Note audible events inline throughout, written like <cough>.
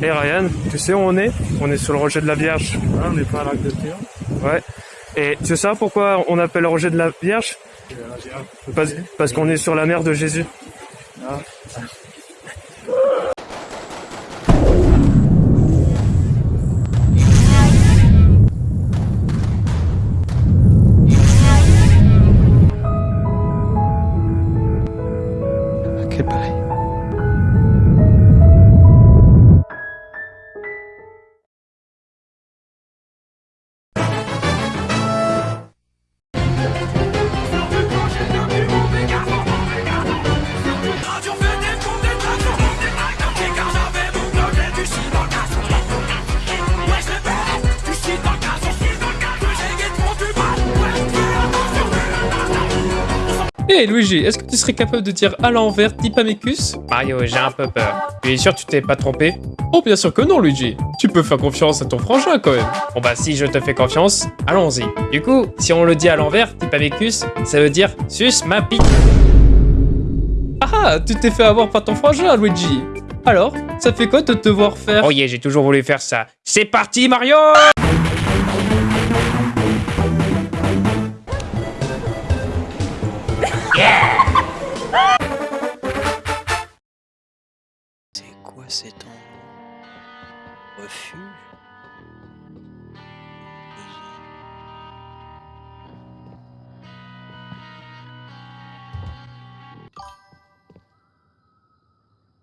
Et Ryan, tu sais où on est? On est sur le rocher de la Vierge. Ah, on n'est pas à l'arc de Théo. Ouais. Et tu sais pourquoi on appelle le rocher de la Vierge? Parce, parce qu'on est sur la mer de Jésus. Ah. Hé Luigi, est-ce que tu serais capable de dire à l'envers Dipamecus Mario, j'ai un peu peur. Tu es sûr que tu t'es pas trompé? Oh bien sûr que non Luigi Tu peux faire confiance à ton frangin quand même Bon bah si je te fais confiance, allons-y. Du coup, si on le dit à l'envers, Dipamecus, ça veut dire sus ma pique. Ah Tu t'es fait avoir par ton frangin Luigi Alors, ça fait quoi de te voir faire? Oh yeah, j'ai toujours voulu faire ça. C'est parti Mario C'est endroit Refuge.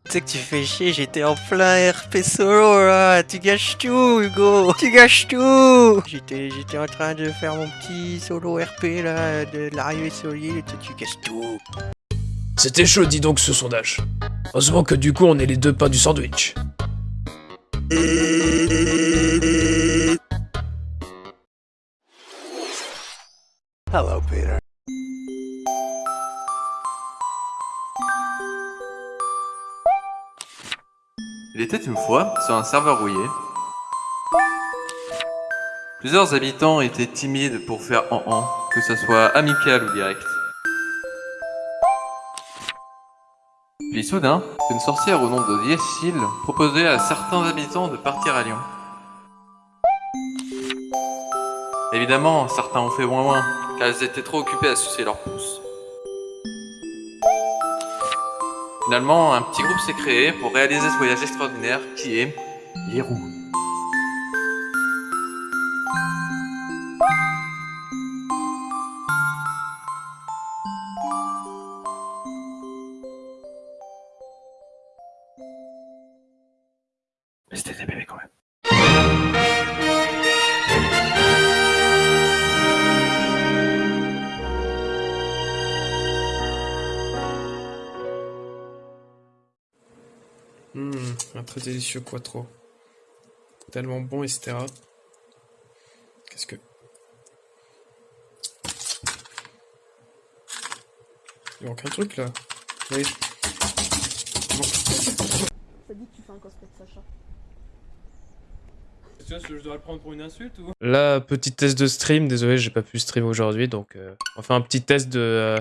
Tu que tu fais chier, j'étais en plein RP solo là, tu gâches tout Hugo, tu gâches tout. J'étais j'étais en train de faire mon petit solo RP là, de l'arrivée et toi, tu gâches tout C'était chaud, dis donc, ce sondage. Heureusement que du coup, on est les deux pains du sandwich. Hello Peter. Il était une fois, sur un serveur rouillé, plusieurs habitants étaient timides pour faire en en, que ce soit amical ou direct. Puis soudain, une sorcière au nom de Yesil proposait à certains habitants de partir à Lyon. Évidemment, certains ont fait moins moins, car ils étaient trop occupés à sucer leurs pouces. Finalement, un petit groupe s'est créé pour réaliser ce voyage extraordinaire qui est les. Hum, un très délicieux quattro. Tellement bon, etc. Qu'est-ce que... Il manque un truc là. Oui. Ça dit que tu fais un cosplay de Sacha. Je dois le prendre pour une insulte ou? Là, petit test de stream, désolé, j'ai pas pu stream aujourd'hui, donc euh, on fait un petit test de euh,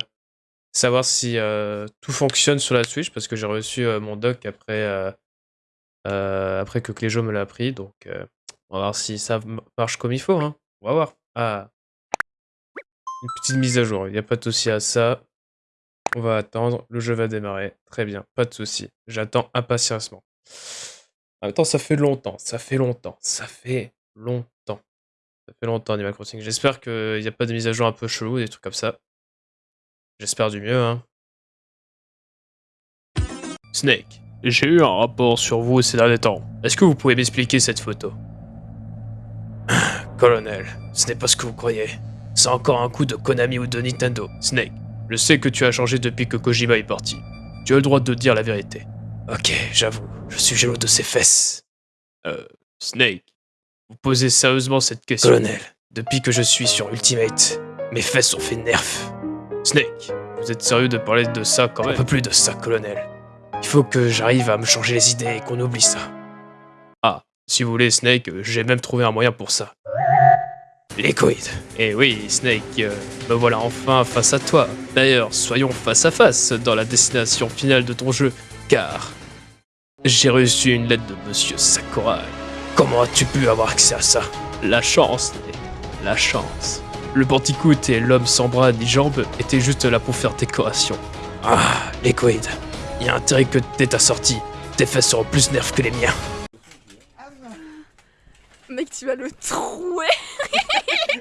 savoir si euh, tout fonctionne sur la Switch, parce que j'ai reçu euh, mon doc après, euh, après que Cléjo me l'a appris, donc on va voir si ça marche comme il faut, hein. on va voir. Ah, une petite mise à jour, il n'y a pas de souci à ça. On va attendre, le jeu va démarrer, très bien, pas de souci. J'attends impatiemment. Temps, ça fait longtemps, ça fait longtemps, ça fait longtemps. Ça fait longtemps Animal Crossing. J'espère qu'il n'y a pas de mise à jour un peu chelou, des trucs comme ça. J'espère du mieux, hein. Snake, j'ai eu un rapport sur vous ces derniers temps. Est-ce que vous pouvez m'expliquer cette photo? <sighs> Colonel, ce n'est pas ce que vous croyez. C'est encore un coup de Konami ou de Nintendo. Snake, je sais que tu as changé depuis que Kojima est parti. Tu as le droit de dire la vérité. Ok, j'avoue, je suis jaloux de ses fesses. Euh, Snake, vous posez sérieusement cette question Colonel, depuis que je suis sur Ultimate, mes fesses ont fait nerf. Snake, vous êtes sérieux de parler de ça quand même? Un peu plus de ça, colonel. Il faut que j'arrive à me changer les idées et qu'on oublie ça. Ah, si vous voulez, Snake, euh, j'ai même trouvé un moyen pour ça. Liquid. Eh oui, Snake, euh, me voilà enfin face à toi. D'ailleurs, soyons face à face dans la destination finale de ton jeu, car J'ai reçu une lettre de Monsieur Sakurai. Comment as-tu pu avoir accès à ça? La chance, la chance. Le Bandicoot et l'homme sans bras ni jambes étaient juste là pour faire décoration. Ah, Liquid. Il y a intérêt que t'aies ta sortie. Tes fesses seront plus nerfs que les miens. Mec, tu vas le trouer <laughs>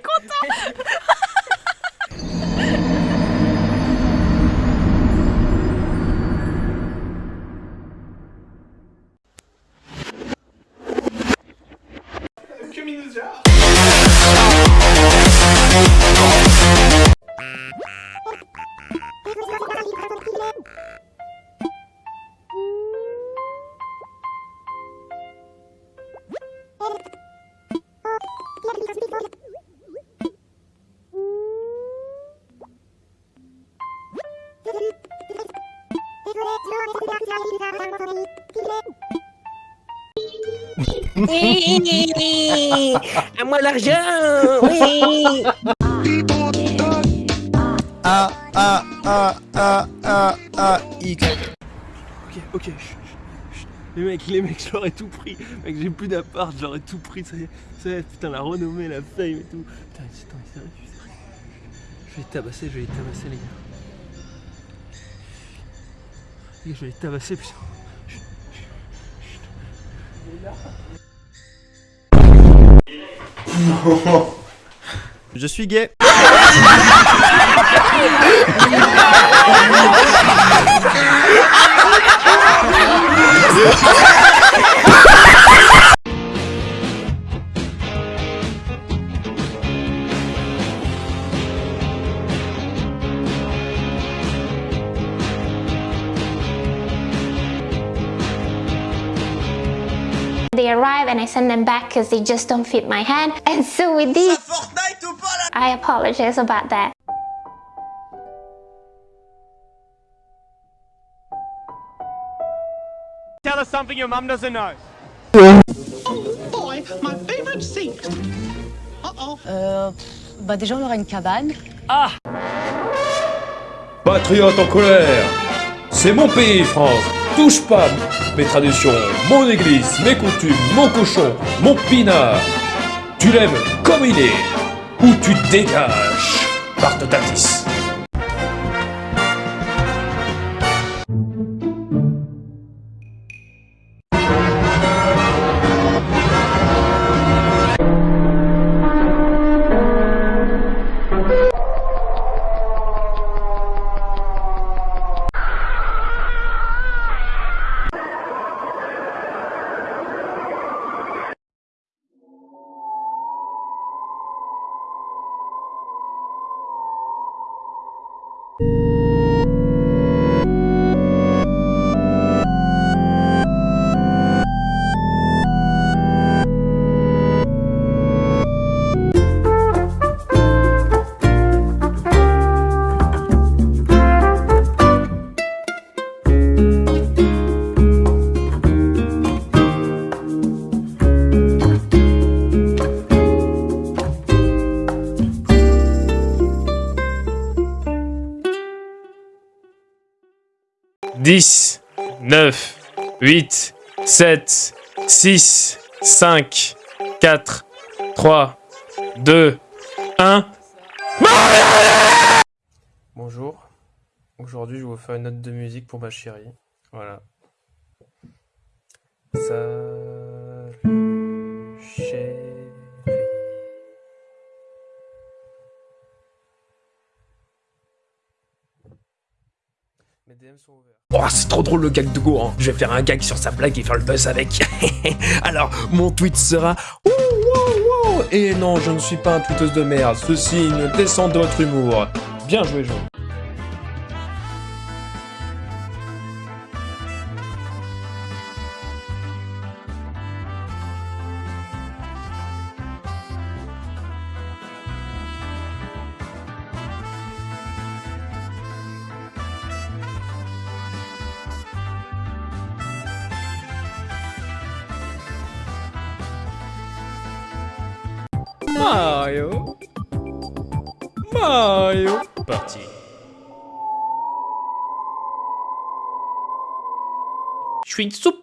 Oui À moi l'argent Oui A, A, A, A, A, A, X. Ok, ok. chut, chut, chut. Les mecs, les mecs, je leur ai tout pris. Mec, j'ai plus d'appart, ai tout pris. Ça y est, ça y est, putain, la renommée, la fame et tout. Putain, putain, sérieux, sérieux. Je vais les tabasser, je vais les tabasser, les gars. Les gars, je vais les tabasser, putain. Chut, chut, chut. <laughs> Je suis gay. <laughs> They arrive and I send them back because they just don't fit my hand. <laughs> And so with this, I apologize about that. Tell us something your mum doesn't know. Oh boy, my favorite seat. Uh-oh. Euh... Bah déjà on aura une cabane. Ah Patriote en colère C'est mon pays, France Touche pas mes traditions, mon église, mes coutumes, mon cochon, mon pinard. Tu l'aimes comme il est, ou tu dégages par ta 10, 9, 8, 7, 6, 5, 4, 3, 2, 1. Bonjour. Aujourd'hui, je vais vous faire une note de musique pour ma chérie. Voilà. Ça. Oh, c'est trop drôle le gag de Gohan. Je vais faire un gag sur sa blague et faire le buzz avec. <laughs> Alors, mon tweet sera Ouh, ouh, ouh. Et non, je ne suis pas un tweetos de merde. Ceci ne descend de votre humour. Bien joué, Jo. Mario. Mario. Parti. Je suis une soupe